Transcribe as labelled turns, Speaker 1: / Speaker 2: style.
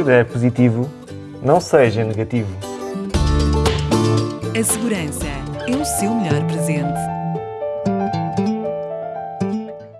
Speaker 1: tudo é positivo, não seja negativo.
Speaker 2: A segurança é o seu melhor presente.